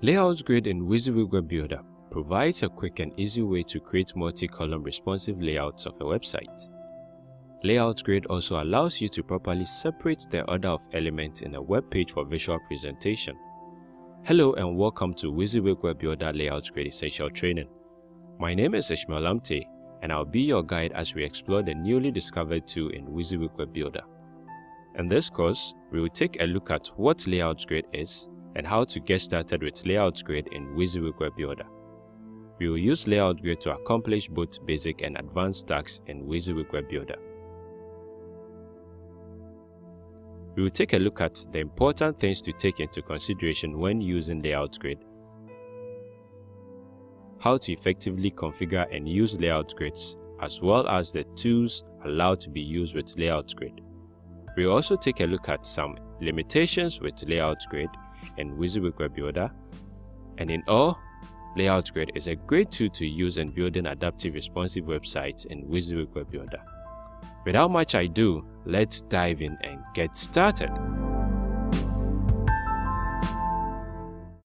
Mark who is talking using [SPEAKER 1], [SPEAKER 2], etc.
[SPEAKER 1] Layouts Grid in WYSIWYG Web Builder provides a quick and easy way to create multi-column responsive layouts of a website. Layouts Grid also allows you to properly separate the order of elements in a web page for visual presentation. Hello and welcome to WYSIWYG Web Builder Layouts Grid Essential Training. My name is Ishmael Amte and I'll be your guide as we explore the newly discovered tool in WYSIWYG Web Builder. In this course, we will take a look at what Layouts Grid is and how to get started with Layouts Grid in WYSIWYG Web Builder. We will use Layouts Grid to accomplish both basic and advanced tasks in WYSIWYG Web Builder. We will take a look at the important things to take into consideration when using Layouts Grid how to effectively configure and use layout grids, as well as the tools allowed to be used with layout grid. We'll also take a look at some limitations with layout grid and WYSIWYG Builder. And in all, Layout Grid is a great tool to use in building adaptive responsive websites in WYSIWYG Web Builder. Without much ado, let's dive in and get started.